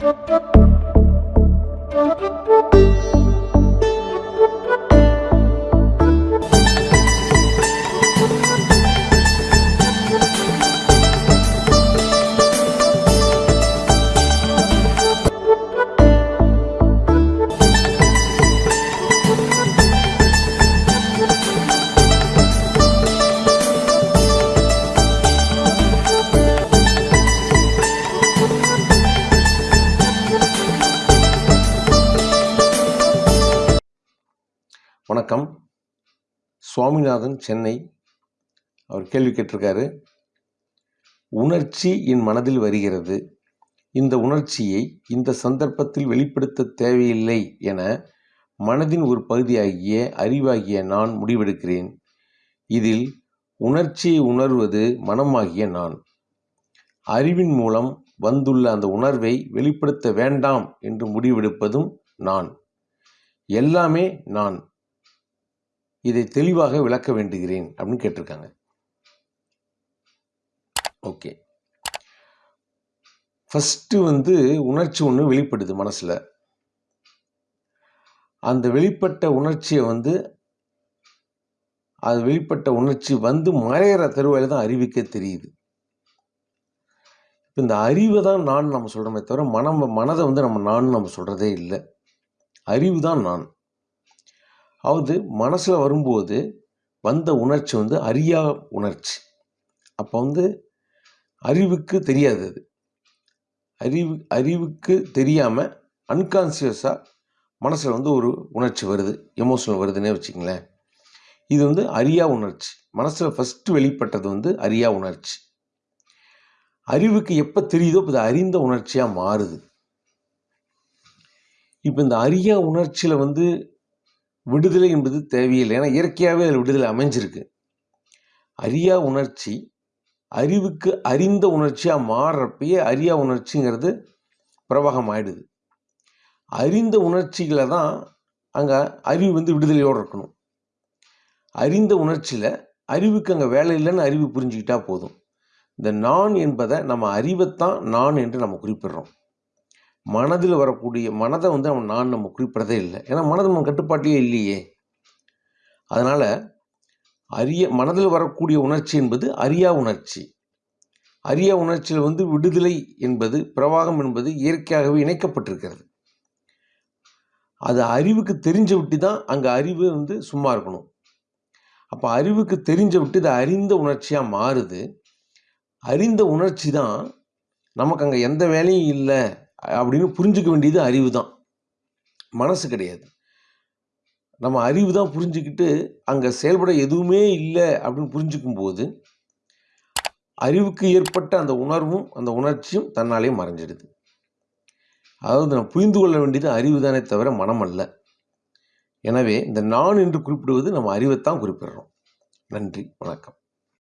Thank you. வணக்கம். சுவாமிநாதன் சென்னை. அவர் கேள்வி கேட்டிருக்காரு. உணர்ச்சி என் மனதில் வருகிறது. இந்த உணர்ச்சியை இந்த சந்தர்ப்பத்தில் வெளிப்படுத்த தேவையில்லை என மனதின் ஒரு பகுதியாகிய அறிவாகிய நான் முடிவெடுக்கிறேன். இதில் உணர்ச்சியை உணர்வது மனமாகிய நான். அறிவின் மூலம் வந்துள்ள அந்த உணர்வை வெளிப்படுத்த வேண்டாம் என்று முடிவெடுப்பதும் நான். எல்லாமே நான். இதை தெளிவாக விளக்க வேண்டுகிறேன் அப்படின்னு கேட்டிருக்காங்க. ஓகே. ஃபஸ்ட்டு வந்து உணர்ச்சி ஒன்று வெளிப்படுது மனசில். அந்த வெளிப்பட்ட உணர்ச்சியை வந்து அது வெளிப்பட்ட உணர்ச்சி வந்து மறையிற தருவாயில் தான் அறிவிக்க தெரியுது. இப்போ இந்த அறிவை தான் நான் நம்ம சொல்கிறோமே தவிர மனம் மனதை வந்து நம்ம நான் நம்ம சொல்கிறதே இல்லை. அறிவு தான் நான். அதாவது மனசில் வரும்போது வந்த உணர்ச்சி வந்து அறியா உணர்ச்சி. அப்போ வந்து அறிவுக்கு தெரியாது அது. அறிவு அறிவுக்கு தெரியாமல் அன்கான்சியஸாக மனசில் வந்து ஒரு உணர்ச்சி வருது எமோஷனல் வருதுன்னே வச்சுங்களேன் இது வந்து அறியா உணர்ச்சி. மனசில் ஃபஸ்ட்டு வெளிப்பட்டது வந்து அறியா உணர்ச்சி. அறிவுக்கு எப்போ தெரியுதோ இப்போ இது அறிந்த உணர்ச்சியாக மாறுது. இப்போ இந்த அறியா உணர்ச்சியில் வந்து விடுதலை என்பது தேவையில்லை. ஏன்னா இயற்கையாகவே அதில் விடுதலை அமைஞ்சிருக்கு. அறியா உணர்ச்சி அறிவுக்கு அறிந்த உணர்ச்சியாக மாறுறப்பயே அறியா உணர்ச்சிங்கிறது பிரவாகம் ஆயிடுது அறிந்த உணர்ச்சிகளை தான் அங்கே அறிவு வந்து விடுதலையோடு இருக்கணும். அறிந்த உணர்ச்சியில் அறிவுக்கு அங்கே வேலை இல்லைன்னு அறிவு புரிஞ்சுக்கிட்டா போதும். இந்த நான் என்பதை நம்ம அறிவைத்தான் நான் என்று நம்ம குறிப்பிடுறோம். மனதில் வரக்கூடிய மனதை வந்து அவன் நான் நம்ம குறிப்பிடதே இல்லை. ஏன்னா மனது நம்ம கட்டுப்பாட்டிலே இல்லையே. அதனால் அரிய மனதில் வரக்கூடிய உணர்ச்சி என்பது அரியா உணர்ச்சி. அரியா உணர்ச்சியில் வந்து விடுதலை என்பது பிரவாகம் என்பது இயற்கையாகவே இணைக்கப்பட்டிருக்கிறது. அது அறிவுக்கு தெரிஞ்ச விட்டு தான் அங்கே அறிவு வந்து சும்மா இருக்கணும். அப்போ அறிவுக்கு தெரிஞ்ச விட்டு இது அறிந்த உணர்ச்சியாக மாறுது. அறிந்த உணர்ச்சி தான் நமக்கு அங்கே எந்த வேலையும் இல்லை. அப்படின்னு புரிஞ்சுக்க வேண்டியது அறிவு தான் மனசு கிடையாது. நம்ம அறிவு தான் புரிஞ்சுக்கிட்டு அங்கே செயல்பட எதுவுமே இல்லை அப்படின்னு புரிஞ்சுக்கும் போது அறிவுக்கு ஏற்பட்ட அந்த உணர்வும் அந்த உணர்ச்சியும் தன்னாலே மறைஞ்சிடுது. அதாவது நம்ம புரிந்து கொள்ள வேண்டியது அறிவு தானே தவிர மனம் அல்ல. எனவே இந்த நான் என்று குறிப்பிடுவது நம்ம அறிவைத்தான் குறிப்பிடுறோம். நன்றி வணக்கம்.